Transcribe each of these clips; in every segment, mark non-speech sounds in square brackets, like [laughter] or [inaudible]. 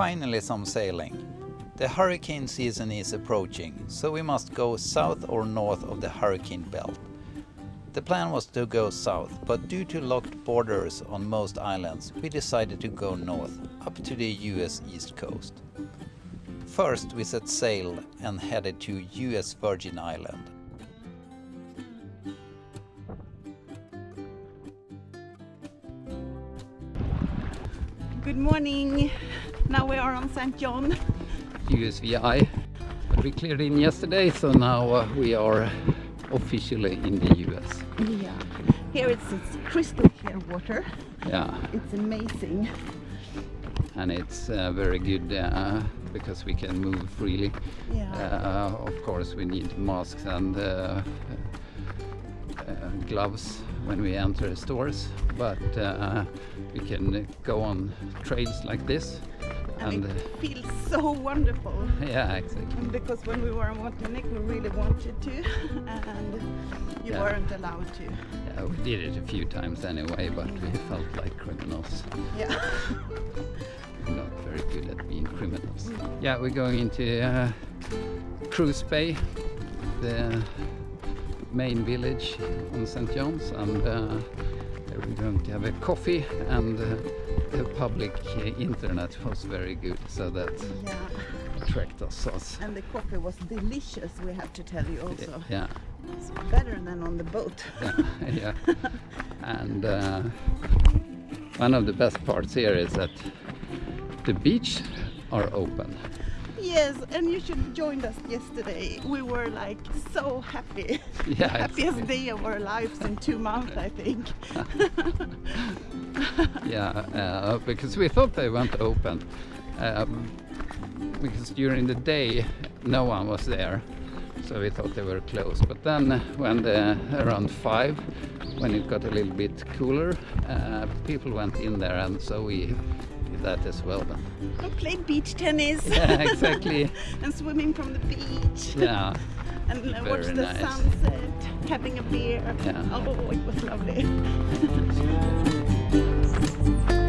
Finally some sailing. The hurricane season is approaching, so we must go south or north of the hurricane belt. The plan was to go south, but due to locked borders on most islands, we decided to go north, up to the US east coast. First we set sail and headed to US Virgin Island. Good morning. Now we are on St. John. USVI. We cleared in yesterday, so now uh, we are officially in the US. Yeah. Here it's, it's crystal clear water. Yeah, It's amazing. and it's uh, very good uh, because we can move freely. Yeah. Uh, of course, we need masks and uh, uh, gloves when we enter stores, but uh, we can go on trails like this. And And uh, it feels so wonderful. yeah, exactly. Because when we were in Montenegro, we really wanted to, and you Yeah. weren't allowed to. Yeah, we did it a few times anyway, but we felt like criminals. Yeah. We're [laughs] not very good at being criminals. Yeah, we're going into uh, Cruz Bay, the main village on St. John's, and uh, we're going to have a coffee, and uh, the public internet was very good, so that yeah. attracted us. us. And the coffee was delicious, we have to tell you also. Yeah, It's better than on the boat. yeah, [laughs] yeah. And uh, one of the best parts here is that the beach are open. Yes, and you should have joined us yesterday. We were like so happy. [laughs] Yeah, happiest day of our lives in two months, I think. [laughs] Yeah, uh, because we thought they weren't open. Um, because during the day no one was there, so we thought they were closed. But then, when the, around five, when it got a little bit cooler, uh, people went in there, and so we that as well. Then. I played beach tennis. Yeah, exactly. [laughs] and swimming from the beach. Yeah, and uh, watched the nice. sunset, having a beer. Yeah. Oh, it was lovely. [laughs]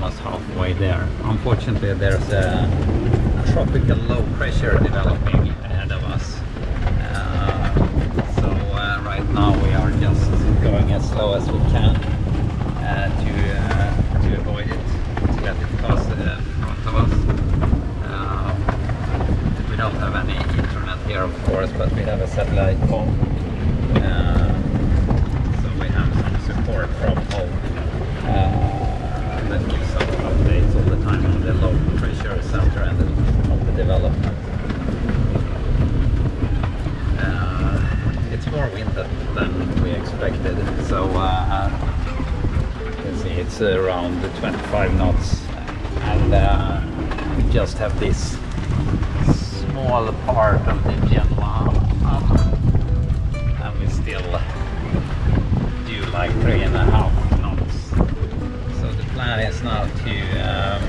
almost halfway there. Unfortunately there's a tropical low pressure developing ahead of us. Uh, so uh, right now we are just going as slow as we can uh, to uh, to avoid it, to let it pass uh, in front of us. Um, we don't have any internet here, of course, but we have a satellite phone, uh, so we have some support from home uh, that gives us updates all the time on the low pressure center and the, of the development. Uh, it's more wind than- than we expected, so uh, you can see it's around 25 knots and uh, we just have this small part of the Genoa and we still do like three and a half knots. So the plan is now to um,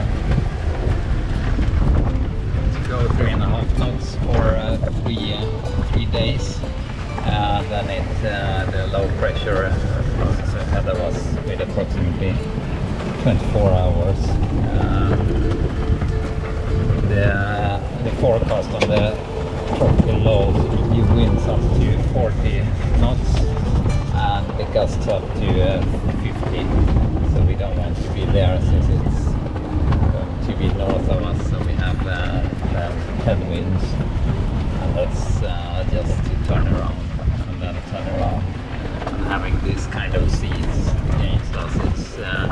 to go three and a half knots for uh, three uh, three days. Uh, then it uh, the low pressure ahead of with approximately 24 hours. Uh, the the forecast on the tropical lows you winds up to 40 knots and the gusts up to uh, 50. So we don't want to be there since it's going to be north of us. So we have uh, headwinds. And that's uh, just to turn around and then turn around. Having this kind of seats against us, it's uh,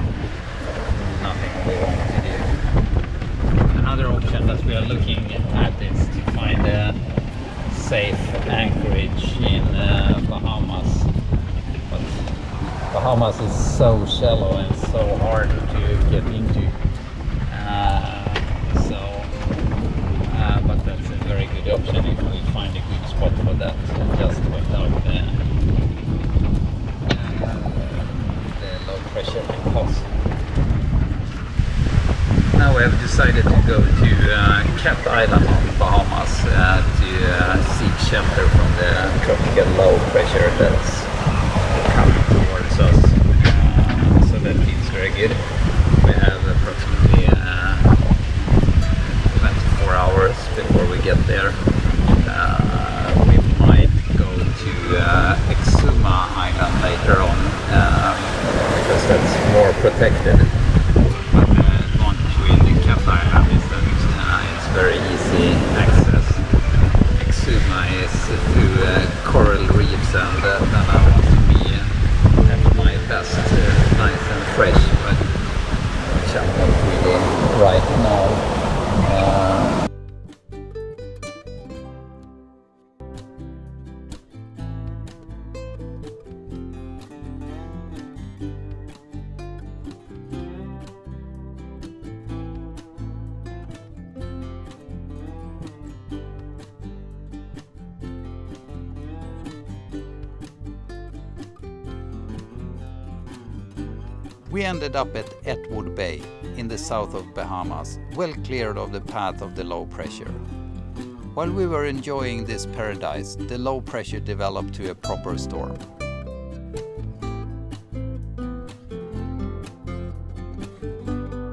nothing we want to do. Another option that we are looking at is to find a safe anchorage in uh, Bahamas. But Bahamas is so shallow and so hard to get into. Uh, so, uh, but that's a very good option if we find a good spot for that, just without the, uh, the low pressure cost. Now we have decided to go to uh, Cat Island on Bahamas uh, to uh, seek shelter from the tropical low pressure that's coming towards us. Uh, so that feels very good. We have approximately uh, 24 hours before we get there. Uh, we might go to uh, Exuma Island later on because that's more protected. But the advantage with the Cat Island is that uh, it's very easy access. Exuma is through uh, coral reefs and uh, then I want to be uh, at my best, uh, nice and fresh, but which I'm not really right now. We ended up at Attwood Bay in the south of Bahamas, well cleared of the path of the low pressure. While we were enjoying this paradise, the low pressure developed to a proper storm.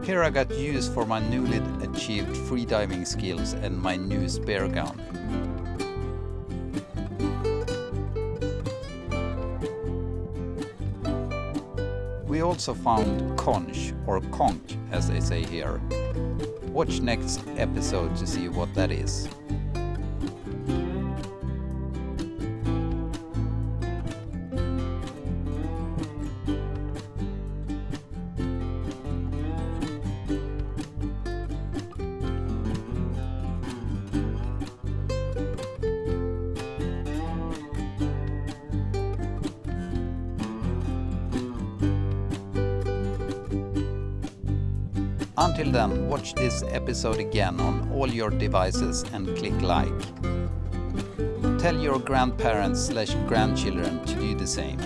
Here I got use for my newly achieved freediving skills and my new spear gun. Also found conch, or conch as they say here. Watch next episode to see what that is. Until then, watch this episode again on all your devices and click like. Tell your grandparents slash grandchildren to do the same.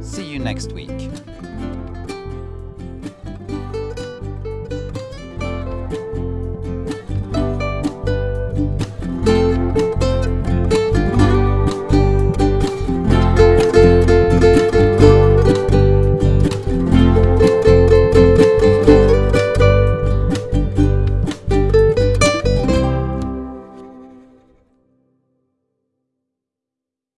See you next week.